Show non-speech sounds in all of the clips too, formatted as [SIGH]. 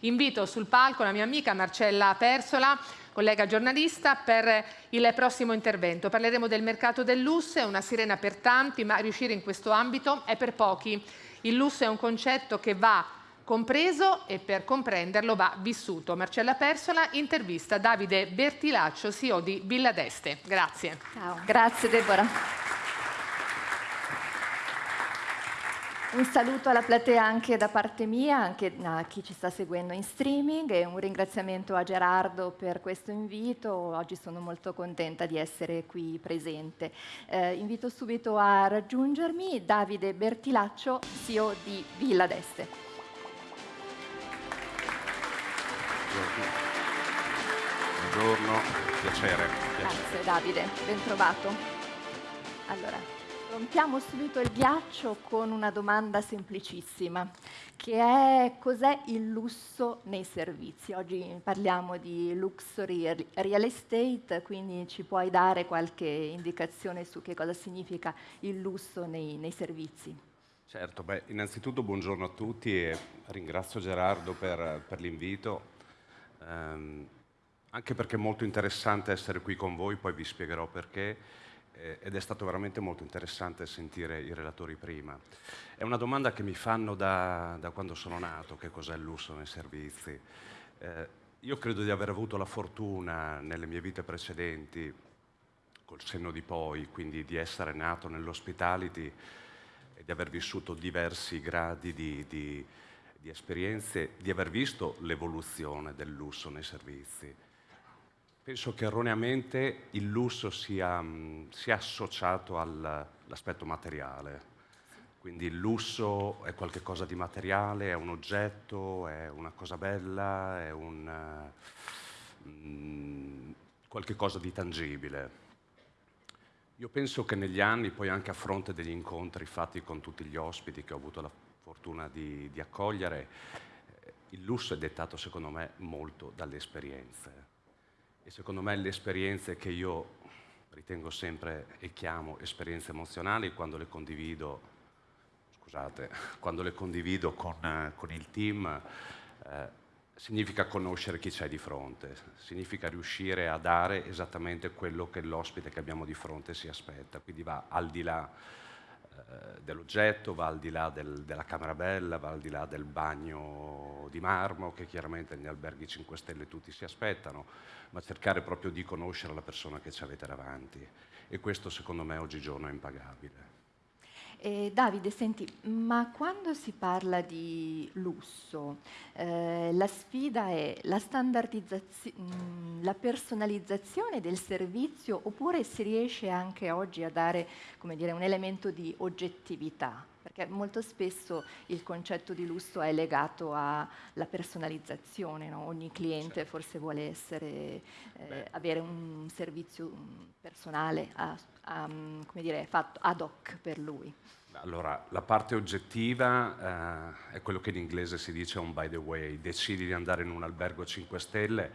Invito sul palco la mia amica Marcella Persola, collega giornalista, per il prossimo intervento. Parleremo del mercato del lusso, è una sirena per tanti, ma riuscire in questo ambito è per pochi. Il lusso è un concetto che va compreso e per comprenderlo va vissuto. Marcella Persola intervista Davide Bertilaccio, CEO di Villa d'Este. Grazie. Ciao, grazie Deborah. Un saluto alla platea anche da parte mia, anche a chi ci sta seguendo in streaming e un ringraziamento a Gerardo per questo invito. Oggi sono molto contenta di essere qui presente. Eh, invito subito a raggiungermi Davide Bertilaccio, CEO di Villa d'Este. Buongiorno, piacere. Grazie Davide, ben trovato. Allora, rompiamo subito il ghiaccio con una domanda semplicissima, che è cos'è il lusso nei servizi? Oggi parliamo di luxury real estate, quindi ci puoi dare qualche indicazione su che cosa significa il lusso nei, nei servizi? Certo, beh, innanzitutto buongiorno a tutti e ringrazio Gerardo per, per l'invito. Um, anche perché è molto interessante essere qui con voi, poi vi spiegherò perché, ed è stato veramente molto interessante sentire i relatori prima. È una domanda che mi fanno da, da quando sono nato, che cos'è il lusso nei servizi. Eh, io credo di aver avuto la fortuna nelle mie vite precedenti, col senno di poi, quindi di essere nato nell'hospitality e di aver vissuto diversi gradi di, di di esperienze, di aver visto l'evoluzione del lusso nei servizi. Penso che erroneamente il lusso sia, sia associato all'aspetto materiale. Quindi il lusso è qualcosa di materiale, è un oggetto, è una cosa bella, è un, mm, qualche cosa di tangibile. Io penso che negli anni, poi anche a fronte degli incontri fatti con tutti gli ospiti che ho avuto la fortuna di, di accogliere, il lusso è dettato secondo me molto dalle esperienze. E secondo me le esperienze che io ritengo sempre e chiamo esperienze emozionali quando le condivido, scusate, [LAUGHS] quando le condivido con, con il team, eh, significa conoscere chi c'è di fronte, significa riuscire a dare esattamente quello che l'ospite che abbiamo di fronte si aspetta, quindi va al di là eh, dell'oggetto, va al di là del, della camera bella, va al di là del bagno di marmo che chiaramente negli alberghi 5 Stelle tutti si aspettano, ma cercare proprio di conoscere la persona che ci avete davanti e questo secondo me oggigiorno è impagabile. Eh, Davide, senti, ma quando si parla di lusso, eh, la sfida è la standardizzazione, mm, la personalizzazione del servizio oppure si riesce anche oggi a dare dire, un elemento di oggettività? Perché molto spesso il concetto di lusso è legato alla personalizzazione, no? ogni cliente certo. forse vuole essere, eh, avere un servizio personale a, a, dire, fatto ad hoc per lui. Allora, la parte oggettiva eh, è quello che in inglese si dice on by the way, decidi di andare in un albergo 5 stelle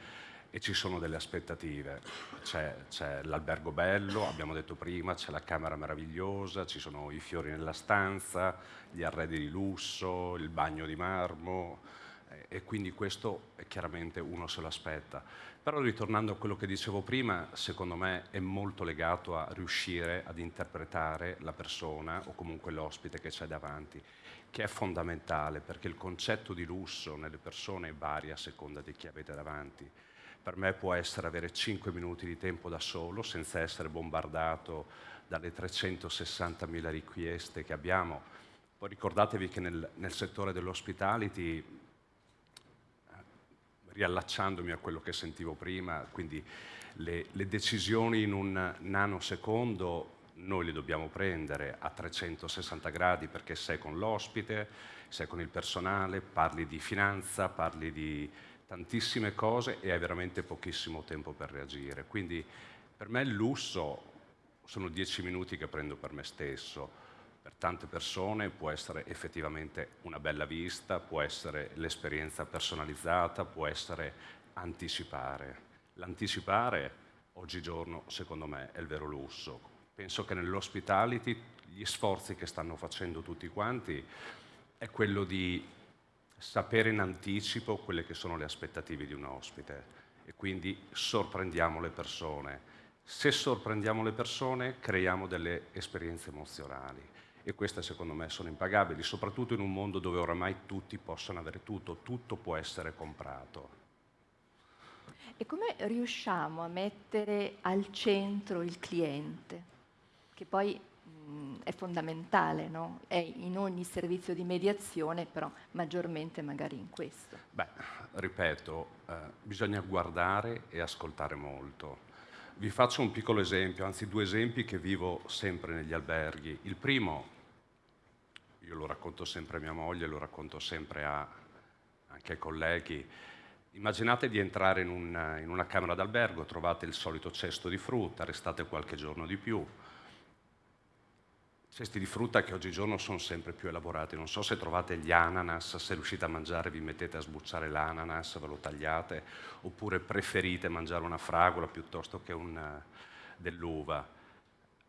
e ci sono delle aspettative. C'è, l'albergo bello, abbiamo detto prima, c'è la camera meravigliosa, ci sono i fiori nella stanza, gli arredi di lusso, il bagno di marmo eh, e quindi questo chiaramente uno se lo aspetta. Però ritornando a quello che dicevo prima, secondo me è molto legato a riuscire ad interpretare la persona o comunque l'ospite che c'è davanti, che è fondamentale perché il concetto di lusso nelle persone varia a seconda di chi avete davanti. Per me può essere avere 5 minuti di tempo da solo senza essere bombardato dalle 360.000 richieste che abbiamo. Poi ricordatevi che nel, nel settore dell'hospitality riallacciandomi a quello che sentivo prima, quindi le, le decisioni in un nanosecondo noi le dobbiamo prendere a 360 gradi perché sei con l'ospite, sei con il personale, parli di finanza, parli di tantissime cose e hai veramente pochissimo tempo per reagire. Quindi per me il lusso sono dieci minuti che prendo per me stesso per tante persone può essere effettivamente una bella vista, può essere l'esperienza personalizzata, può essere anticipare. L'anticipare oggigiorno secondo me è il vero lusso. Penso che nell'hospitality gli sforzi che stanno facendo tutti quanti è quello di sapere in anticipo quelle che sono le aspettative di un ospite e quindi sorprendiamo le persone. Se sorprendiamo le persone creiamo delle esperienze emozionali e queste secondo me sono impagabili, soprattutto in un mondo dove oramai tutti possono avere tutto, tutto può essere comprato. E come riusciamo a mettere al centro il cliente, che poi è fondamentale, no? è in ogni servizio di mediazione, però maggiormente magari in questo? Beh, ripeto, eh, bisogna guardare e ascoltare molto. Vi faccio un piccolo esempio, anzi due esempi che vivo sempre negli alberghi. Il primo, io lo racconto sempre a mia moglie, lo racconto sempre a, anche ai colleghi, immaginate di entrare in una, in una camera d'albergo, trovate il solito cesto di frutta, restate qualche giorno di più, cesti di frutta che oggigiorno sono sempre più elaborati. Non so se trovate gli ananas, se riuscite a mangiare vi mettete a sbucciare l'ananas, ve lo tagliate, oppure preferite mangiare una fragola piuttosto che un, dell'uva.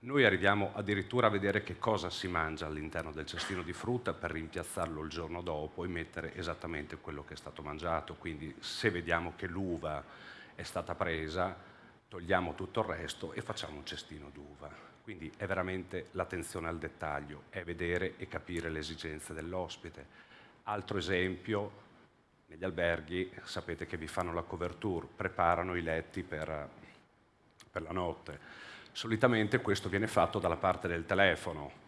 Noi arriviamo addirittura a vedere che cosa si mangia all'interno del cestino di frutta per rimpiazzarlo il giorno dopo e mettere esattamente quello che è stato mangiato. Quindi se vediamo che l'uva è stata presa, togliamo tutto il resto e facciamo un cestino d'uva. Quindi è veramente l'attenzione al dettaglio, è vedere e capire le esigenze dell'ospite. Altro esempio, negli alberghi sapete che vi fanno la coverture, preparano i letti per, per la notte. Solitamente questo viene fatto dalla parte del telefono.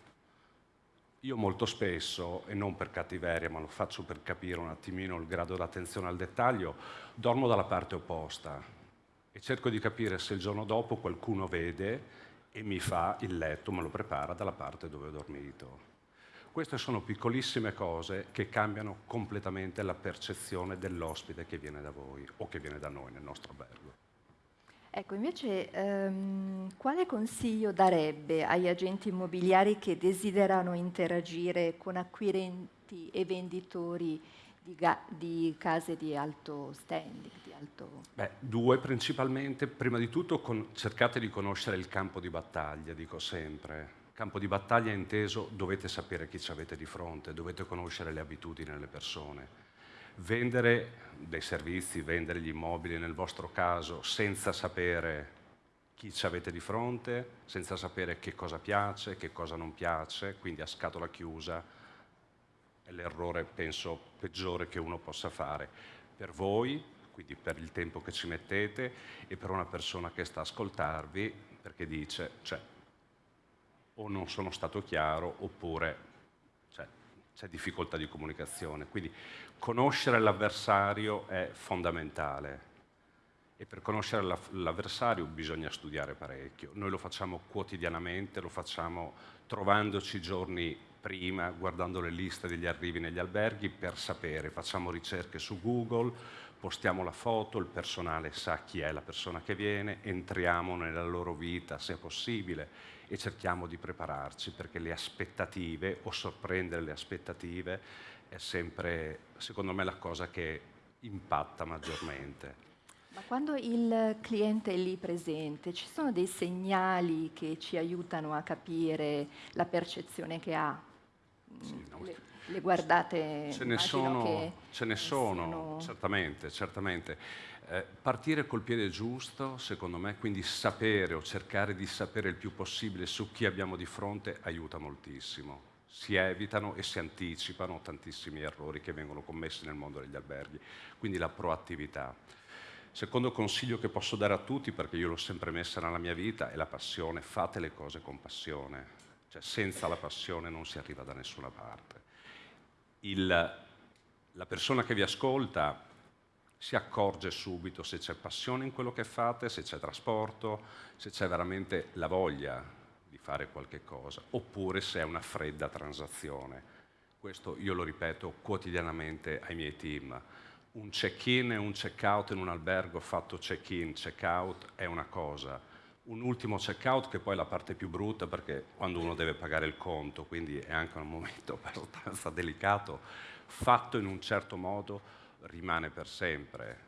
Io molto spesso, e non per cattiveria, ma lo faccio per capire un attimino il grado d'attenzione al dettaglio, dormo dalla parte opposta e cerco di capire se il giorno dopo qualcuno vede e mi fa il letto, me lo prepara dalla parte dove ho dormito. Queste sono piccolissime cose che cambiano completamente la percezione dell'ospite che viene da voi o che viene da noi nel nostro albergo. Ecco, invece, ehm, quale consiglio darebbe agli agenti immobiliari che desiderano interagire con acquirenti e venditori di, di case di alto standing? Di alto... Beh, due principalmente. Prima di tutto con, cercate di conoscere il campo di battaglia, dico sempre. Campo di battaglia inteso dovete sapere chi ci avete di fronte, dovete conoscere le abitudini delle persone. Vendere dei servizi, vendere gli immobili nel vostro caso senza sapere chi ci avete di fronte, senza sapere che cosa piace, che cosa non piace, quindi a scatola chiusa, è l'errore, penso, peggiore che uno possa fare per voi, quindi per il tempo che ci mettete e per una persona che sta a ascoltarvi perché dice, cioè, o non sono stato chiaro oppure cioè, c'è difficoltà di comunicazione. Quindi conoscere l'avversario è fondamentale e per conoscere l'avversario bisogna studiare parecchio. Noi lo facciamo quotidianamente, lo facciamo trovandoci giorni prima, guardando le liste degli arrivi negli alberghi per sapere, facciamo ricerche su Google, postiamo la foto, il personale sa chi è la persona che viene, entriamo nella loro vita se possibile e cerchiamo di prepararci perché le aspettative o sorprendere le aspettative è sempre, secondo me, la cosa che impatta maggiormente. Ma quando il cliente è lì presente, ci sono dei segnali che ci aiutano a capire la percezione che ha? Sì, no, le, le, guardate? Ce ne sono, ce ne sono, sono, certamente, certamente. Eh, partire col piede giusto, secondo me, quindi sapere o cercare di sapere il più possibile su chi abbiamo di fronte aiuta moltissimo. Si evitano e si anticipano tantissimi errori che vengono commessi nel mondo degli alberghi, quindi la proattività. Secondo consiglio che posso dare a tutti, perché io l'ho sempre messa nella mia vita, è la passione. Fate le cose con passione. Cioè, senza la passione non si arriva da nessuna parte. Il, la persona che vi ascolta si accorge subito se c'è passione in quello che fate, se c'è trasporto, se c'è veramente la voglia di fare qualche cosa, oppure se è una fredda transazione. Questo io lo ripeto quotidianamente ai miei team un check-in e un check-out in un albergo fatto check-in, check-out è una cosa, un ultimo check-out che poi è la parte più brutta perché quando uno deve pagare il conto, quindi è anche un momento [LAUGHS] abbastanza delicato, fatto in un certo modo rimane per sempre.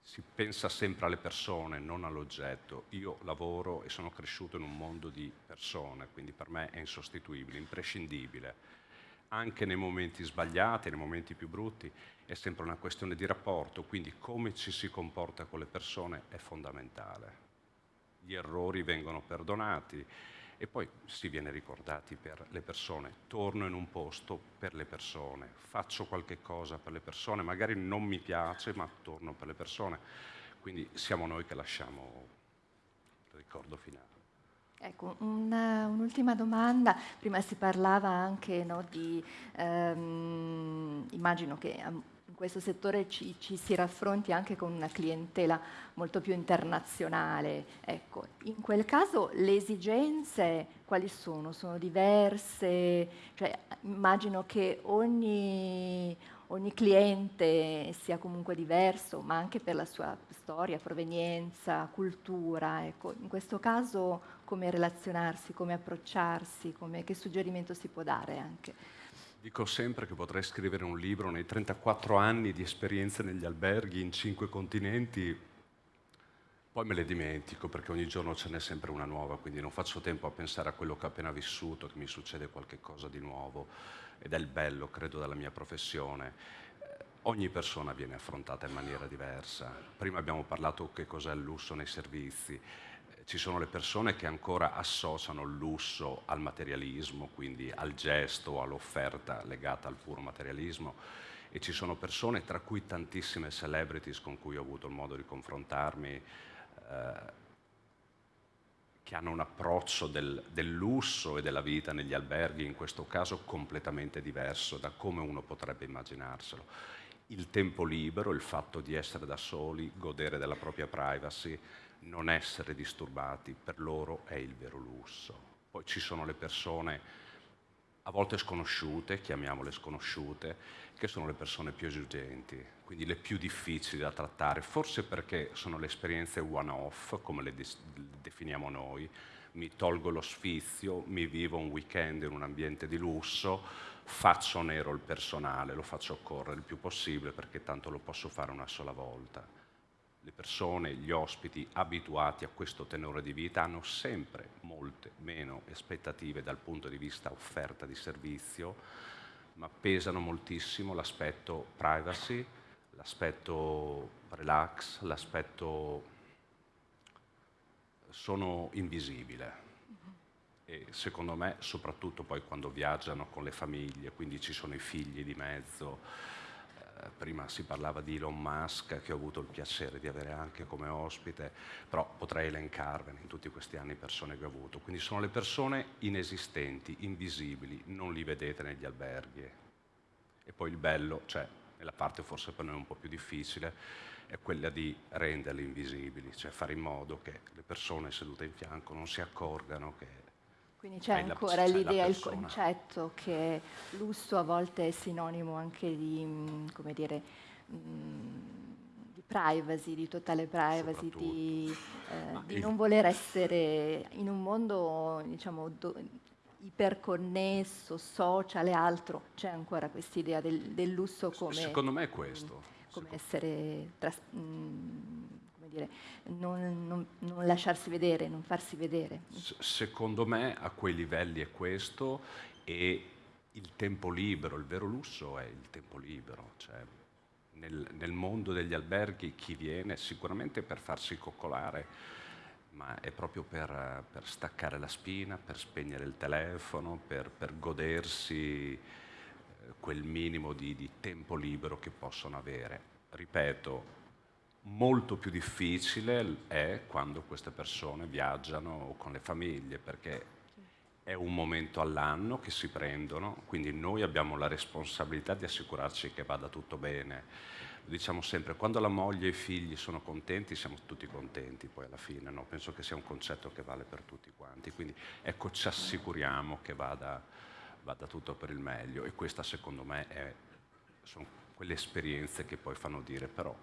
Si pensa sempre alle persone, non all'oggetto. Io lavoro e sono cresciuto in un mondo di persone, quindi per me è insostituibile, imprescindibile anche nei momenti sbagliati, nei momenti più brutti, è sempre una questione di rapporto, quindi come ci si comporta con le persone è fondamentale. Gli errori vengono perdonati e poi si viene ricordati per le persone. Torno in un posto per le persone, faccio qualche cosa per le persone, magari non mi piace, ma torno per le persone. Quindi siamo noi che lasciamo il ricordo finale. Ecco, un'ultima domanda. Prima si parlava anche no, di, ehm, immagino che in questo settore ci, ci, si raffronti anche con una clientela molto più internazionale. Ecco, in quel caso le esigenze quali sono? Sono diverse? Cioè, immagino che ogni, ogni cliente sia comunque diverso, ma anche per la sua storia, provenienza, cultura. Ecco, in questo caso come relazionarsi, come approcciarsi, come, che suggerimento si può dare anche? Dico sempre che potrei scrivere un libro nei 34 anni di esperienze negli alberghi in cinque continenti, poi me le dimentico perché ogni giorno ce n'è sempre una nuova, quindi non faccio tempo a pensare a quello che ho appena vissuto, che mi succede qualcosa di nuovo ed è il bello, credo, della mia professione. Eh, ogni persona viene affrontata in maniera diversa. Prima abbiamo parlato che cos'è il lusso nei servizi ci sono le persone che ancora associano il lusso al materialismo, quindi al gesto all'offerta legata al puro materialismo, e ci sono persone, tra cui tantissime celebrities con cui ho avuto il modo di confrontarmi, eh, che hanno un approccio del, del, lusso e della vita negli alberghi, in questo caso completamente diverso da come uno potrebbe immaginarselo. Il tempo libero, il fatto di essere da soli, godere della propria privacy, non essere disturbati per loro è il vero lusso. Poi ci sono le persone a volte sconosciute, chiamiamole sconosciute, che sono le persone più esigenti, quindi le più difficili da trattare, forse perché sono le esperienze one-off, come le definiamo noi, mi tolgo lo sfizio, mi vivo un weekend in un ambiente di lusso, faccio nero il personale, lo faccio correre il più possibile perché tanto lo posso fare una sola volta le persone, gli ospiti abituati a questo tenore di vita hanno sempre molte meno aspettative dal punto di vista offerta di servizio, ma pesano moltissimo l'aspetto privacy, l'aspetto relax, l'aspetto sono invisibile. E secondo me, soprattutto poi quando viaggiano con le famiglie, quindi ci sono i figli di mezzo, prima si parlava di Elon Musk, che ho avuto il piacere di avere anche come ospite, però potrei elencarvene in tutti questi anni persone che ho avuto. Quindi sono le persone inesistenti, invisibili, non li vedete negli alberghi. E poi il bello, cioè, la parte forse per noi un po' più difficile, è quella di renderli invisibili, cioè fare in modo che le persone sedute in fianco non si accorgano che quindi c'è ancora l'idea, il concetto che lusso a volte è sinonimo anche di, mm, come dire, mm, di privacy, di totale privacy, di, eh, di non voler essere in un mondo diciamo, do, iperconnesso, social e altro, c'è ancora questa idea del, del, lusso come... Secondo me è questo. Come essere... Tras, mh, dire, non, non, non, lasciarsi vedere, non farsi vedere. secondo me a quei livelli è questo e il tempo libero, il vero lusso è il tempo libero. Cioè, nel, nel, mondo degli alberghi chi viene sicuramente per farsi coccolare, ma è proprio per, per staccare la spina, per spegnere il telefono, per, per godersi eh, quel minimo di, di tempo libero che possono avere. Ripeto, molto più difficile è quando queste persone viaggiano con le famiglie, perché è un momento all'anno che si prendono, quindi noi abbiamo la responsabilità di assicurarci che vada tutto bene. Lo diciamo sempre, quando la moglie e i figli sono contenti, siamo tutti contenti poi alla fine, no? penso che sia un concetto che vale per tutti quanti, quindi ecco ci assicuriamo che vada, vada tutto per il meglio e questa secondo me è, sono quelle esperienze che poi fanno dire però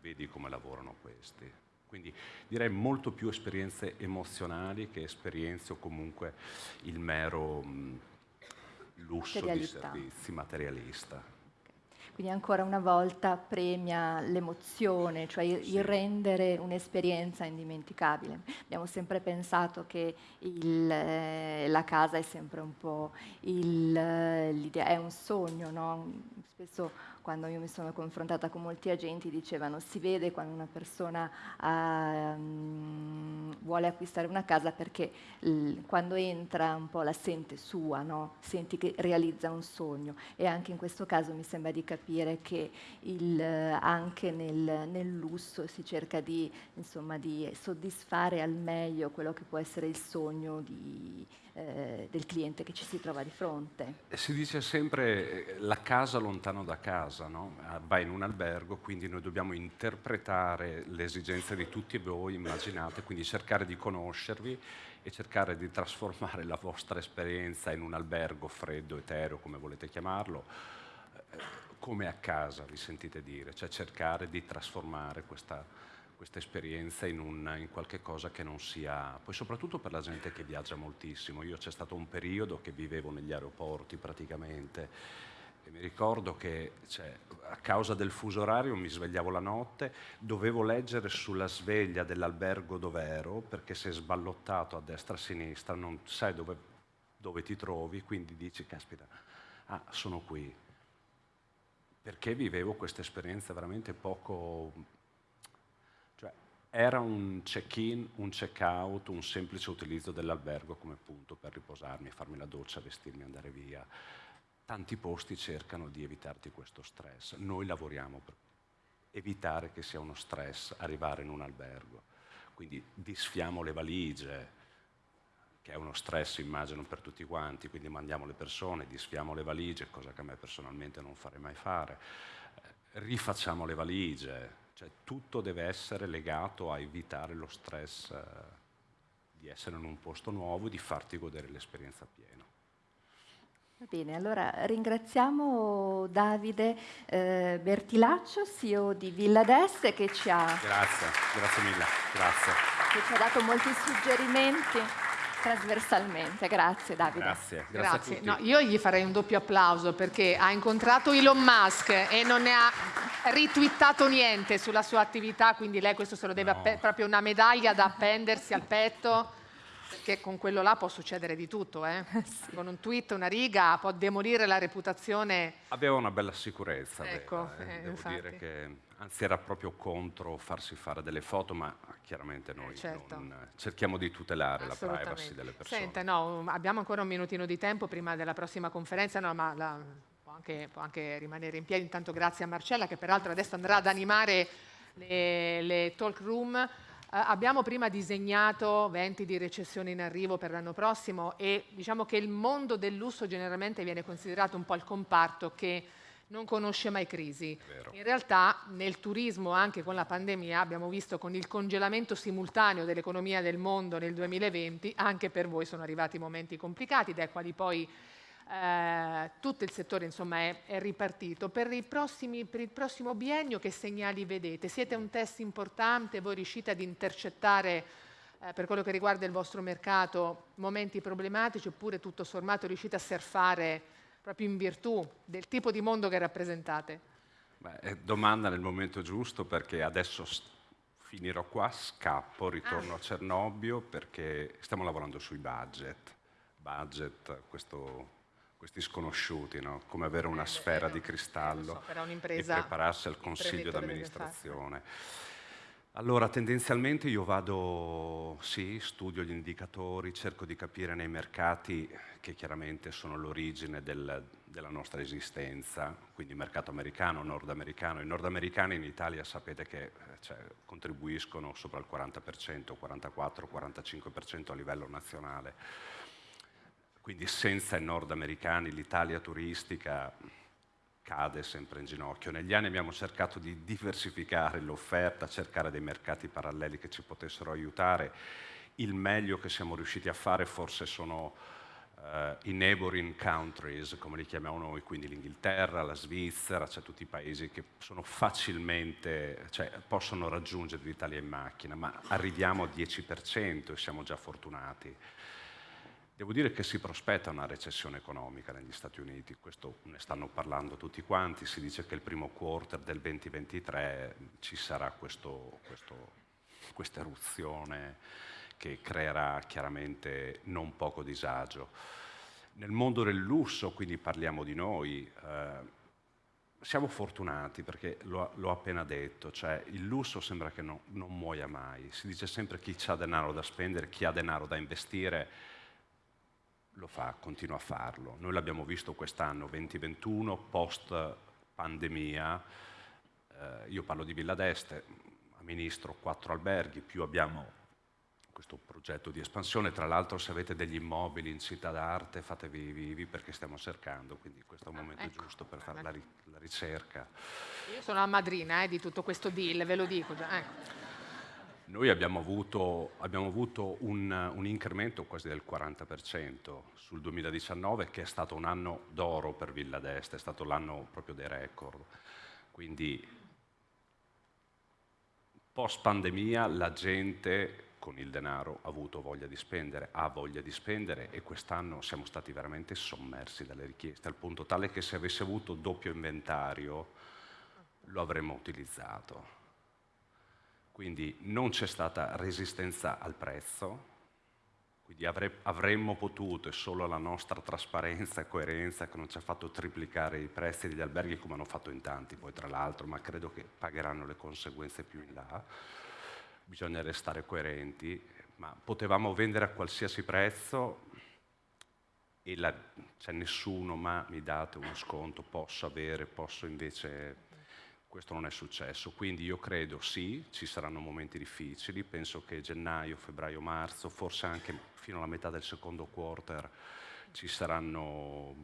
vedi come lavorano questi. Quindi direi molto più esperienze emozionali che esperienze o comunque il mero mh, lusso di servizi materialista. quindi ancora una volta premia l'emozione, cioè il, il rendere un'esperienza indimenticabile. Abbiamo sempre pensato che il, eh, la casa è sempre un po' il, l'idea, è un sogno, no? Spesso quando io mi sono confrontata con molti agenti dicevano si vede quando una persona um, vuole acquistare una casa perché quando entra un po' la sente sua, no? senti che realizza un sogno e anche in questo caso mi sembra di capire che il, anche nel, nel, lusso si cerca di, insomma, di soddisfare al meglio quello che può essere il sogno di, eh, del cliente che ci si trova di fronte. Si dice sempre eh, la casa lontano da casa, no? Ah, va in un albergo, quindi noi dobbiamo interpretare le esigenze di tutti voi, immaginate, quindi cercare di conoscervi e cercare di trasformare la vostra esperienza in un albergo freddo, etereo, come volete chiamarlo, eh, come a casa, vi sentite dire, cioè cercare di trasformare questa questa esperienza in, un, in qualche cosa che non sia, poi soprattutto per la gente che viaggia moltissimo. Io c'è stato un periodo che vivevo negli aeroporti praticamente e mi ricordo che cioè, a causa del fuso orario mi svegliavo la notte, dovevo leggere sulla sveglia dell'albergo dove ero perché se sballottato a destra e a sinistra non sai dove, dove ti trovi, quindi dici, caspita, ah, sono qui. Perché vivevo questa esperienza veramente poco era un check-in, un check-out, un semplice utilizzo dell'albergo come punto per riposarmi, farmi la doccia, vestirmi, andare via. Tanti posti cercano di evitarti questo stress. Noi lavoriamo per evitare che sia uno stress arrivare in un albergo. Quindi disfiamo le valigie, che è uno stress immagino per tutti quanti, quindi mandiamo le persone, disfiamo le valigie, cosa che a me personalmente non farei mai fare. Eh, rifacciamo le valigie, cioè, tutto deve essere legato a evitare lo stress eh, di essere in un posto nuovo e di farti godere l'esperienza piena. Va bene, allora ringraziamo Davide eh, Bertilaccio, CEO di Villa d'Este, che ci ha... Grazie, grazie mille, grazie. Che ci ha dato molti suggerimenti trasversalmente. Grazie Davide. Grazie, grazie. grazie. No, io gli farei un doppio applauso perché ha incontrato Elon Musk e non ne ha ritwittato niente sulla sua attività, quindi lei questo se lo deve no. proprio una medaglia da appendersi al petto. Perché con quello là può succedere di tutto, eh? [LAUGHS] sì. con un tweet, una riga, può demolire la reputazione. Aveva una bella sicurezza, ecco, vera, eh, devo dire che anzi era proprio contro farsi fare delle foto, ma chiaramente noi eh, certo. non, cerchiamo di tutelare la privacy delle persone. Senta, no, abbiamo ancora un minutino di tempo prima della prossima conferenza, no, ma la, può, anche, può, anche, rimanere in piedi. Intanto grazie a Marcella che peraltro adesso andrà ad animare le, le talk room. Uh, abbiamo prima disegnato venti di recessione in arrivo per l'anno prossimo e diciamo che il mondo del lusso generalmente viene considerato un po' il comparto che non conosce mai crisi. In realtà nel turismo, anche con la pandemia, abbiamo visto con il congelamento simultaneo dell'economia del mondo nel 2020, anche per voi sono arrivati momenti complicati, dai quali poi eh, tutto il settore insomma, è, è ripartito. Per, prossimi, per, il prossimo biennio che segnali vedete? Siete un test importante? Voi riuscite ad intercettare eh, per quello che riguarda il vostro mercato momenti problematici oppure tutto sommato riuscite a surfare proprio in virtù del tipo di mondo che rappresentate? Beh, domanda nel momento giusto perché adesso finirò qua, scappo, ritorno ah. a Cernobbio perché stiamo lavorando sui budget. Budget, questo, questi sconosciuti, no? come avere una eh, sfera di cristallo so, e prepararsi al consiglio d'amministrazione. Allora, tendenzialmente io vado, sì, studio gli indicatori, cerco di capire nei mercati che chiaramente sono l'origine del, della nostra esistenza, quindi mercato americano, nordamericano. I nordamericani in Italia sapete che cioè, contribuiscono sopra il 40%, 44-45% a livello nazionale. Quindi senza i nordamericani l'Italia turistica cade sempre in ginocchio. Negli anni abbiamo cercato di diversificare l'offerta, cercare dei mercati paralleli che ci potessero aiutare. Il meglio che siamo riusciti a fare forse sono uh, i neighboring countries, come li chiamiamo noi, quindi l'Inghilterra, la Svizzera, cioè tutti i paesi che sono facilmente, cioè possono raggiungere l'Italia in macchina, ma arriviamo al 10% e siamo già fortunati. Devo dire che si prospetta una recessione economica negli Stati Uniti, questo ne stanno parlando tutti quanti, si dice che il primo quarter del 2023 ci sarà questo, questo, questa eruzione che creerà chiaramente non poco disagio. Nel mondo del lusso, quindi parliamo di noi, eh, siamo fortunati perché l'ho, l'ho, appena detto, cioè il lusso sembra che no, non muoia mai, si dice sempre chi ha denaro da spendere, chi ha denaro da investire, lo fa, continua a farlo. Noi l'abbiamo visto quest'anno 2021, post pandemia, eh, io parlo di Villa d'Este, amministro quattro alberghi, più abbiamo questo progetto di espansione, tra l'altro se avete degli immobili in città d'arte fatevi vivi perché stiamo cercando, quindi questo è un momento ecco. giusto per fare la, la, ricerca. Io sono la madrina eh, di tutto questo deal, ve lo dico già. Ecco. Noi abbiamo avuto, abbiamo avuto un, un, incremento quasi del 40% sul 2019, che è stato un anno d'oro per Villa d'Este, è stato l'anno proprio dei record. Quindi post pandemia la gente con il denaro ha avuto voglia di spendere, ha voglia di spendere e quest'anno siamo stati veramente sommersi dalle richieste, al punto tale che se avessi avuto doppio inventario lo avremmo utilizzato. Quindi non c'è stata resistenza al prezzo, quindi avre, avremmo potuto, e solo la nostra trasparenza e coerenza che non ci ha fatto triplicare i prezzi degli alberghi come hanno fatto in tanti poi tra l'altro, ma credo che pagheranno le conseguenze più in là. Bisogna restare coerenti, ma potevamo vendere a qualsiasi prezzo e la, c'è nessuno, ma mi date uno sconto, posso avere, posso invece questo non è successo, quindi io credo sì, ci saranno momenti difficili, penso che gennaio, febbraio, marzo, forse anche fino alla metà del secondo quarter ci saranno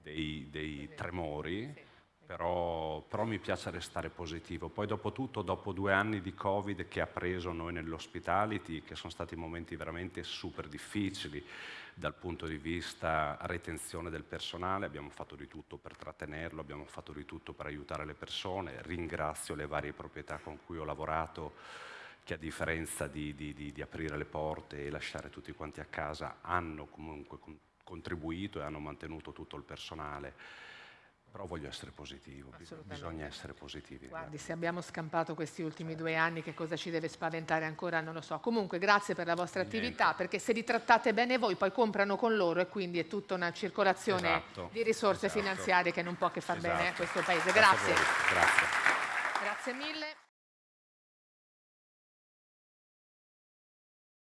dei, dei tremori però, però, mi piace restare positivo. Poi dopo tutto, dopo due anni di Covid che ha preso noi nell'hospitality, che sono stati momenti veramente super difficili dal punto di vista retenzione del personale, abbiamo fatto di tutto per trattenerlo, abbiamo fatto di tutto per aiutare le persone, ringrazio le varie proprietà con cui ho lavorato che a differenza di, di, di, di aprire le porte e lasciare tutti quanti a casa hanno comunque contribuito e hanno mantenuto tutto il personale però voglio essere positivo, bisogna essere positivi. Guardi, se abbiamo scampato questi ultimi due anni, che cosa ci deve spaventare ancora, non lo so. Comunque, grazie per la vostra Niente. attività, perché se li trattate bene voi, poi comprano con loro e quindi è tutta una circolazione esatto. di risorse esatto. finanziarie che non può che far esatto. bene a questo Paese. Grazie. Grazie. Grazie mille.